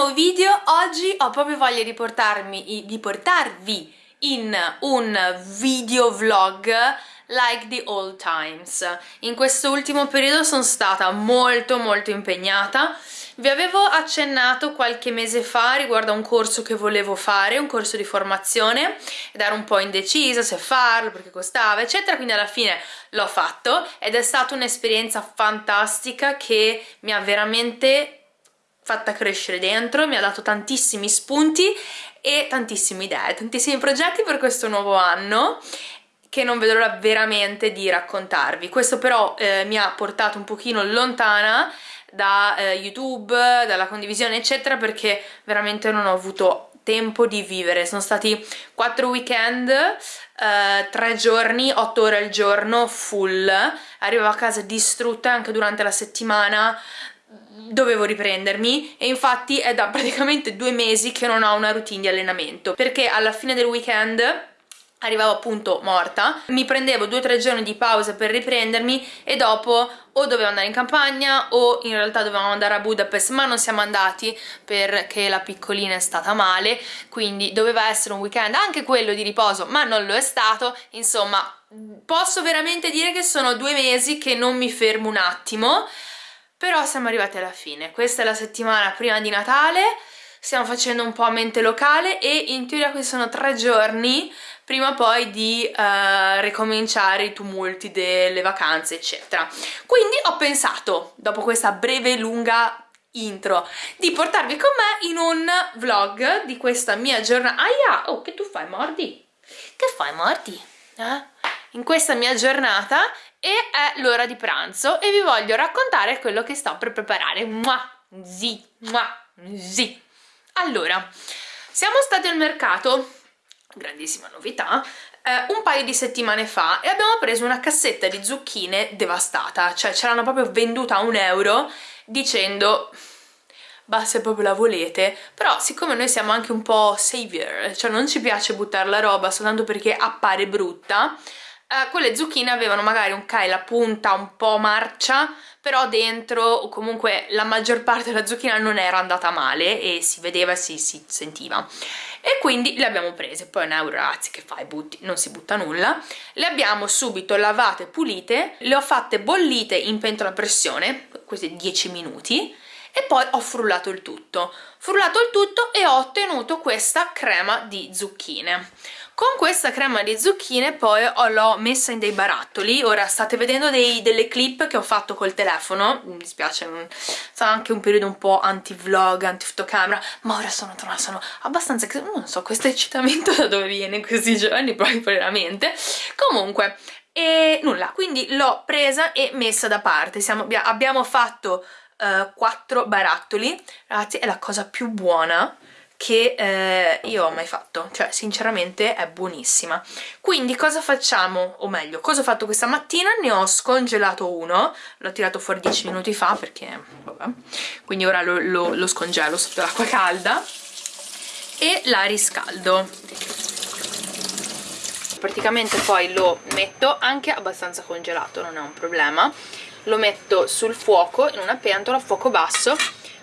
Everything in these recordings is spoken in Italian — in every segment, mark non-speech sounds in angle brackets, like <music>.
nuovo video. Oggi ho proprio voglia di, portarmi, di portarvi in un video vlog like the old times. In questo ultimo periodo sono stata molto molto impegnata. Vi avevo accennato qualche mese fa riguardo a un corso che volevo fare, un corso di formazione, ed ero un po' indecisa se farlo, perché costava, eccetera, quindi alla fine l'ho fatto ed è stata un'esperienza fantastica che mi ha veramente fatta crescere dentro, mi ha dato tantissimi spunti e tantissime idee, tantissimi progetti per questo nuovo anno che non vedo l'ora veramente di raccontarvi. Questo però eh, mi ha portato un pochino lontana da eh, YouTube, dalla condivisione eccetera perché veramente non ho avuto tempo di vivere. Sono stati quattro weekend, eh, tre giorni, otto ore al giorno, full. Arrivavo a casa distrutta anche durante la settimana, dovevo riprendermi e infatti è da praticamente due mesi che non ho una routine di allenamento perché alla fine del weekend arrivavo appunto morta, mi prendevo due o tre giorni di pausa per riprendermi e dopo o dovevo andare in campagna o in realtà dovevamo andare a Budapest ma non siamo andati perché la piccolina è stata male quindi doveva essere un weekend anche quello di riposo ma non lo è stato. Insomma posso veramente dire che sono due mesi che non mi fermo un attimo però siamo arrivati alla fine. Questa è la settimana prima di Natale. Stiamo facendo un po' a mente locale e in teoria questi sono tre giorni prima poi di uh, ricominciare i tumulti delle vacanze eccetera. Quindi ho pensato dopo questa breve lunga intro di portarvi con me in un vlog di questa mia giornata aia! Oh che tu fai mordi? Che fai mordi? Eh? in questa mia giornata e è l'ora di pranzo e vi voglio raccontare quello che sto per preparare. Mua, zi, mua, zi. allora siamo stati al mercato grandissima novità eh, un paio di settimane fa e abbiamo preso una cassetta di zucchine devastata. Cioè ce l'hanno proprio venduta a un euro dicendo bah se proprio la volete. Però siccome noi siamo anche un po' savior cioè non ci piace buttare la roba soltanto perché appare brutta eh, quelle zucchine avevano magari un K la punta un po' marcia però dentro comunque la maggior parte della zucchina non era andata male e si vedeva e si, si sentiva. E quindi le abbiamo prese. Poi un euro ragazzi che fai? Butti non si butta nulla. Le abbiamo subito lavate pulite le ho fatte bollite in pentola a pressione questi 10 minuti e poi ho frullato il tutto. Frullato il tutto e ho ottenuto questa crema di zucchine con questa crema di zucchine poi l'ho messa in dei barattoli, ora state vedendo dei, delle clip che ho fatto col telefono, mi dispiace, sarà anche un periodo un po' anti-vlog, anti-fotocamera, ma ora sono, sono abbastanza, non so questo eccitamento <laughs> da dove viene in questi giorni, proprio veramente, comunque e nulla, quindi l'ho presa e messa da parte, Siamo, abbiamo fatto uh, quattro barattoli, ragazzi è la cosa più buona che eh, io ho mai fatto, cioè sinceramente è buonissima. Quindi cosa facciamo, o meglio, cosa ho fatto questa mattina? Ne ho scongelato uno, l'ho tirato fuori 10 minuti fa perché, vabbè, quindi ora lo, lo, lo scongelo sotto l'acqua calda e la riscaldo. Praticamente poi lo metto anche abbastanza congelato, non è un problema, lo metto sul fuoco in una pentola a fuoco basso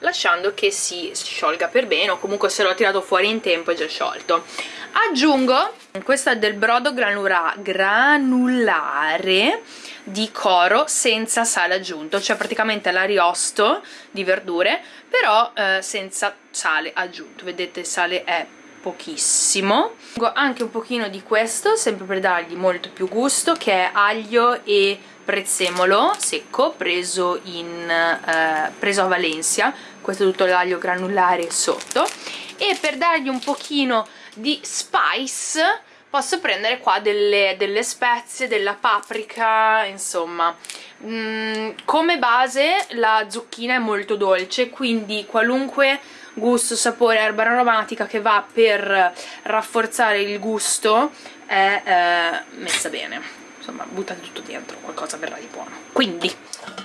lasciando che si sciolga per bene o comunque se l'ho tirato fuori in tempo è già sciolto. Aggiungo questo è del brodo granula, granulare di coro senza sale aggiunto cioè praticamente l'ariosto di verdure però eh, senza sale aggiunto. Vedete il sale è pochissimo. Anche un pochino di questo sempre per dargli molto più gusto che è aglio e prezzemolo secco preso, in, eh, preso a Valencia questo è tutto l'aglio granulare sotto. E per dargli un pochino di spice posso prendere qua delle, delle spezie, della paprika, insomma. Mm, come base la zucchina è molto dolce quindi qualunque gusto, sapore, erba aromatica che va per rafforzare il gusto è eh, messa bene insomma buttate tutto dentro, qualcosa verrà di buono. Quindi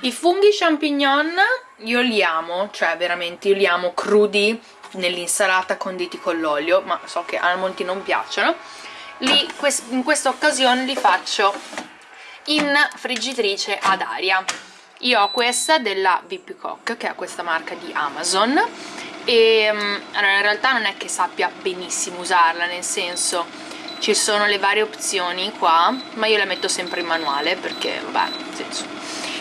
i funghi champignon io li amo, cioè veramente io li amo crudi nell'insalata conditi con l'olio ma so che a molti non piacciono. Li, in questa occasione li faccio in friggitrice ad aria. Io ho questa della VIP Cook che è questa marca di Amazon. E um, allora in realtà non è che sappia benissimo usarla nel senso ci sono le varie opzioni qua ma io le metto sempre in manuale perché vabbè nel senso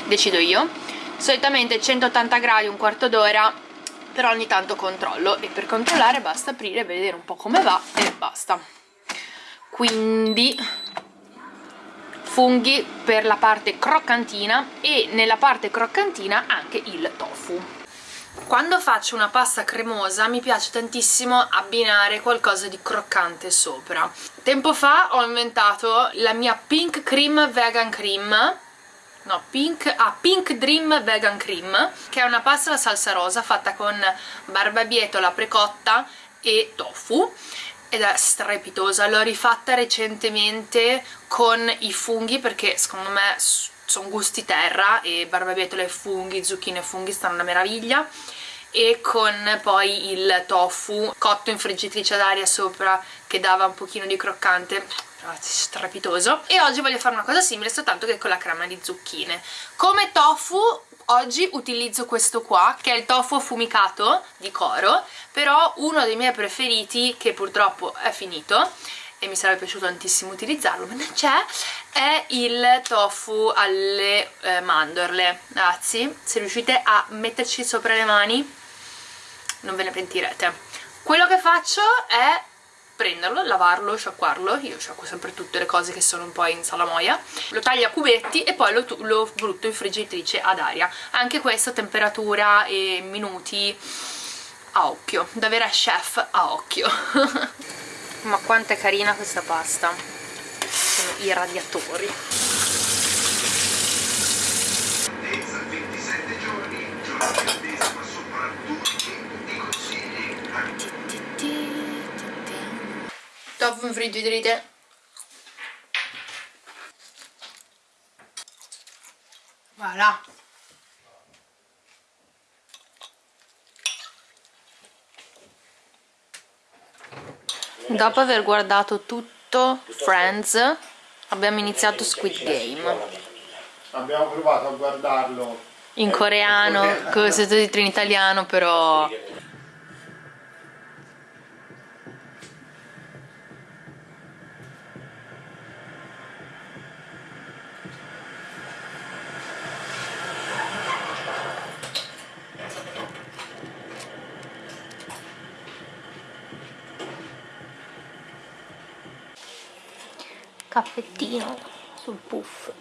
decido io. Solitamente 180 gradi un quarto d'ora però ogni tanto controllo e per controllare basta aprire vedere un po' come va e basta. Quindi funghi per la parte croccantina e nella parte croccantina anche il tofu quando faccio una pasta cremosa mi piace tantissimo abbinare qualcosa di croccante sopra. Tempo fa ho inventato la mia pink cream vegan cream. No, pink, ah, pink dream vegan cream che è una pasta alla salsa rosa fatta con barbabietola precotta e tofu ed è strepitosa, l'ho rifatta recentemente con i funghi perché secondo me sono gusti terra e barbabietola e funghi, zucchine e funghi stanno una meraviglia. E con poi il tofu cotto in friggitrice ad aria sopra che dava un pochino di croccante. Strepitoso. E oggi voglio fare una cosa simile soltanto che con la crema di zucchine. Come tofu oggi utilizzo questo qua che è il tofu affumicato di Coro però uno dei miei preferiti che purtroppo è finito e mi sarebbe piaciuto tantissimo utilizzarlo ma non c'è è il tofu alle eh, mandorle. Ragazzi se riuscite a metterci sopra le mani non ve ne pentirete. Quello che faccio è prenderlo, lavarlo, sciacquarlo, io sciacquo sempre tutte le cose che sono un po' in salamoia, lo taglio a cubetti e poi lo, lo brutto in friggitrice ad aria. Anche questo temperatura e minuti a occhio, da vera chef a occhio. <laughs> Ma quanto è carina questa pasta, sono i radiatori. Friggiderite voilà. Dopo aver guardato tutto Friends abbiamo iniziato Squid Game. Abbiamo provato a guardarlo. In coreano, <laughs> con sottotitoli in italiano però caffettino sul puff.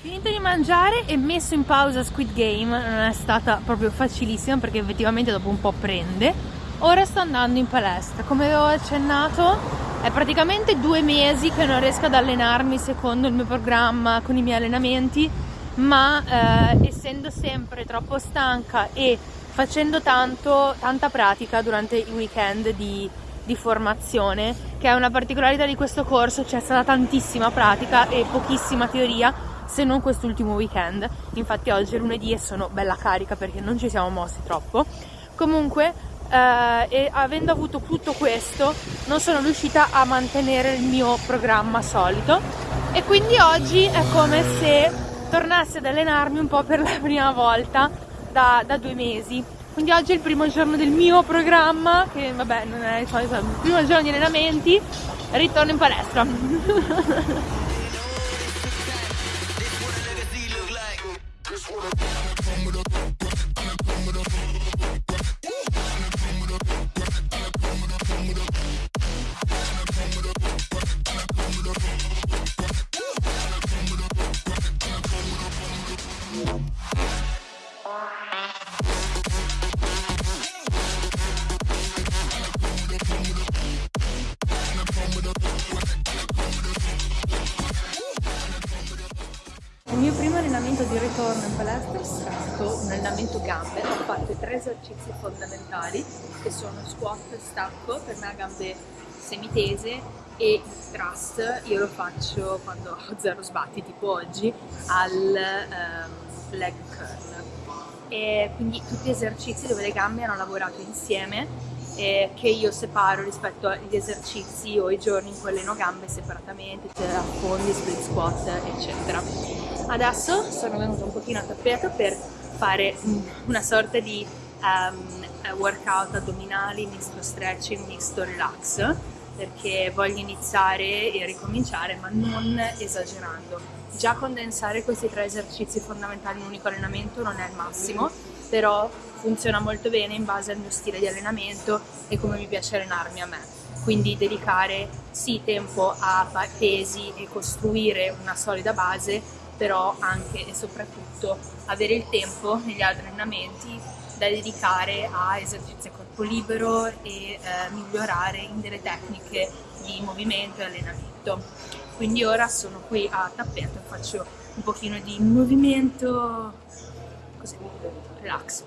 Finito di mangiare e messo in pausa Squid Game. Non è stata proprio facilissima perché effettivamente dopo un po' prende. Ora sto andando in palestra. Come avevo accennato è praticamente due mesi che non riesco ad allenarmi secondo il mio programma con i miei allenamenti ma eh, essendo sempre troppo stanca e facendo tanto, tanta pratica durante i weekend di, di formazione, che è una particolarità di questo corso, c'è stata tantissima pratica e pochissima teoria, se non quest'ultimo weekend. Infatti oggi è lunedì e sono bella carica perché non ci siamo mossi troppo. Comunque, eh, avendo avuto tutto questo, non sono riuscita a mantenere il mio programma solito e quindi oggi è come se tornassi ad allenarmi un po' per la prima volta da, da due mesi. Quindi oggi è il primo giorno del mio programma che vabbè non è il il primo giorno di allenamenti ritorno in palestra <laughs> gambe, ho fatto tre esercizi fondamentali che sono squat, stacco, per me a gambe semitese e il thrust. Io lo faccio quando ho zero sbatti tipo oggi al um, leg curl. E quindi tutti esercizi dove le gambe hanno lavorato insieme eh, che io separo rispetto agli esercizi o i giorni in cui alleno gambe separatamente, cioè affondi, split squat eccetera. Adesso sono venuta un pochino a tappeto per fare una sorta di um, workout addominali, misto stretching, misto relax perché voglio iniziare e ricominciare ma non esagerando. Già condensare questi tre esercizi fondamentali in un unico allenamento non è il massimo, però funziona molto bene in base al mio stile di allenamento e come mi piace allenarmi a me. Quindi dedicare sì tempo a pesi e costruire una solida base, però anche e soprattutto avere il tempo negli allenamenti da dedicare a esercizi a corpo libero e eh, migliorare in delle tecniche di movimento e allenamento. Quindi ora sono qui a tappeto e faccio un pochino di movimento così, relax,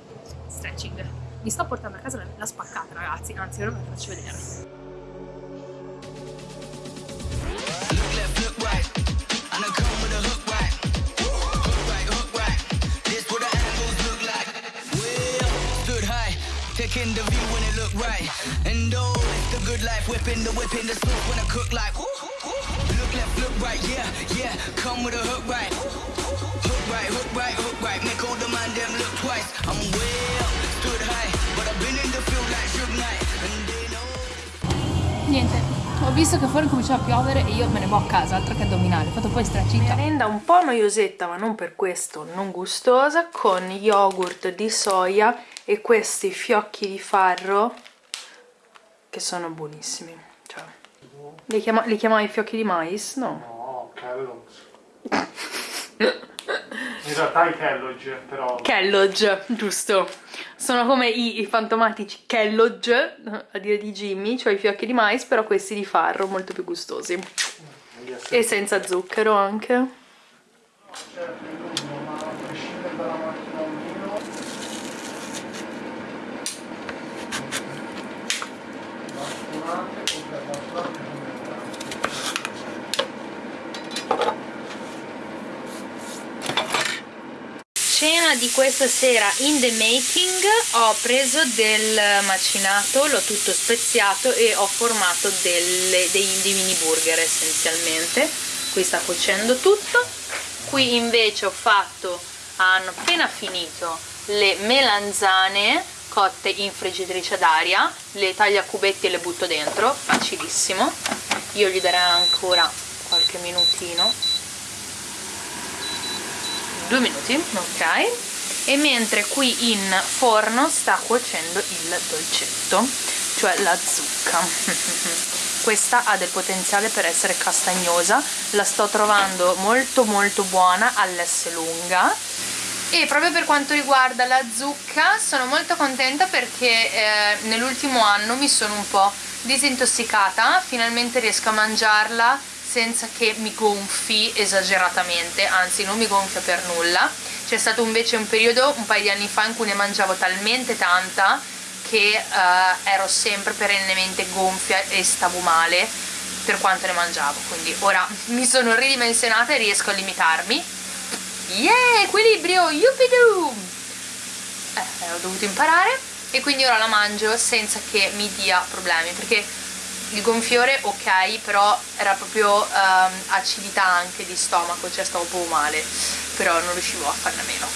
stretching. Mi sto portando a casa la spaccata ragazzi, anzi ora ve la faccio vedere. Taking the view when it look right. And oh, it's the good life, whipping the whipping the sauce when I cook like. Look left, look right, yeah, yeah. Come with a hook right. Hook right, hook right, hook right. Make all the man them look twice. I'm up, stood high, but I've been in the field like Suge Knight. And they know. Niente, ho visto che fuori cominciava a piovere e io me ne vado a casa, altro che addominale. Ho fatto poi stretching. Merenda un po' noiosetta, ma non per questo non gustosa, con yogurt di soia e questi fiocchi di farro che sono buonissimi cioè, li, chiama, li chiamavi fiocchi di mais? no. No Kellogg's in realtà i Kellogg però. Kellogg giusto. Sono come i, i fantomatici Kellogg a dire di Jimmy cioè i fiocchi di mais però questi di farro molto più gustosi. E senza zucchero anche di questa sera in the making ho preso del macinato, l'ho tutto speziato e ho formato delle, dei, dei mini burger essenzialmente. Qui sta cuocendo tutto. Qui invece ho fatto hanno appena finito le melanzane cotte in friggitrice d'aria le taglio a cubetti e le butto dentro facilissimo. Io gli darei ancora qualche minutino due minuti. Ok. E mentre qui in forno sta cuocendo il dolcetto cioè la zucca. <laughs> Questa ha del potenziale per essere castagnosa. La sto trovando molto molto buona all'S lunga. E proprio per quanto riguarda la zucca sono molto contenta perché eh, nell'ultimo anno mi sono un po' disintossicata. Finalmente riesco a mangiarla senza che mi gonfi esageratamente, anzi non mi gonfia per nulla. C'è stato invece un periodo, un paio di anni fa, in cui ne mangiavo talmente tanta che uh, ero sempre perennemente gonfia e stavo male per quanto ne mangiavo, quindi ora mi sono ridimensionata e riesco a limitarmi. Yeah, equilibrio, yuppidoo! Eh, ho dovuto imparare e quindi ora la mangio senza che mi dia problemi, perché il gonfiore ok però era proprio um, acidità anche di stomaco cioè stavo un po' male però non riuscivo a farne a meno.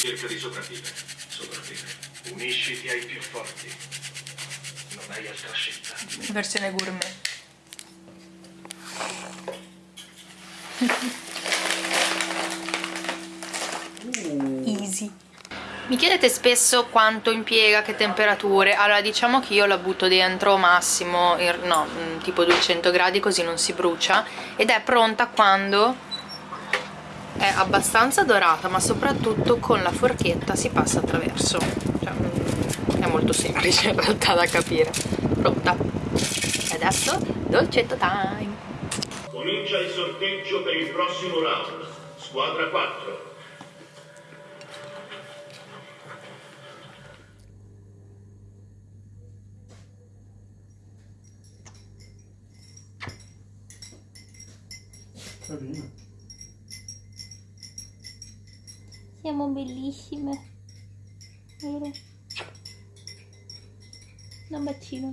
Cerca di sopravvivere sopravvivere. Unisciti ai più forti. Non hai altra scelta. Versione gourmet <laughs> mi chiedete spesso quanto impiega, che temperature, allora diciamo che io la butto dentro massimo, no, mm, tipo 200 gradi così non si brucia ed è pronta quando è abbastanza dorata ma soprattutto con la forchetta si passa attraverso, cioè, mm, è molto semplice in realtà da capire, pronta. E adesso dolcetto time! Comincia il sorteggio per il prossimo round, squadra 4 Carino. Siamo bellissime. Vero? Un bacino.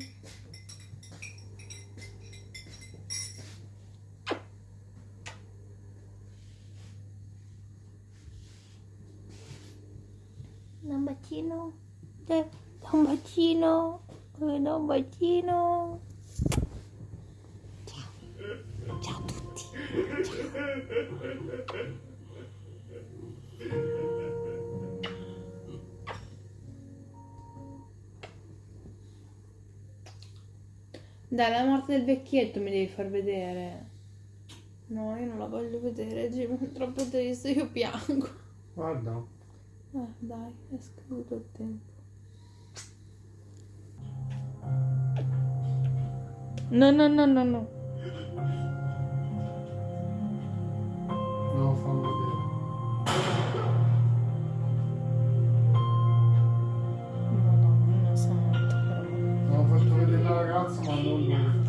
Un bacino. Un bacino. Un bacino. Dai, la morte del vecchietto mi devi far vedere. No, io non la voglio vedere, Jim, è troppo triste, io piango. Guarda. Eh, dai, è scaduto il tempo. No, no, no, no, no. lo fanno vedere. No, no, non lo so. L'ho fatto vedere la ragazza ma non lui.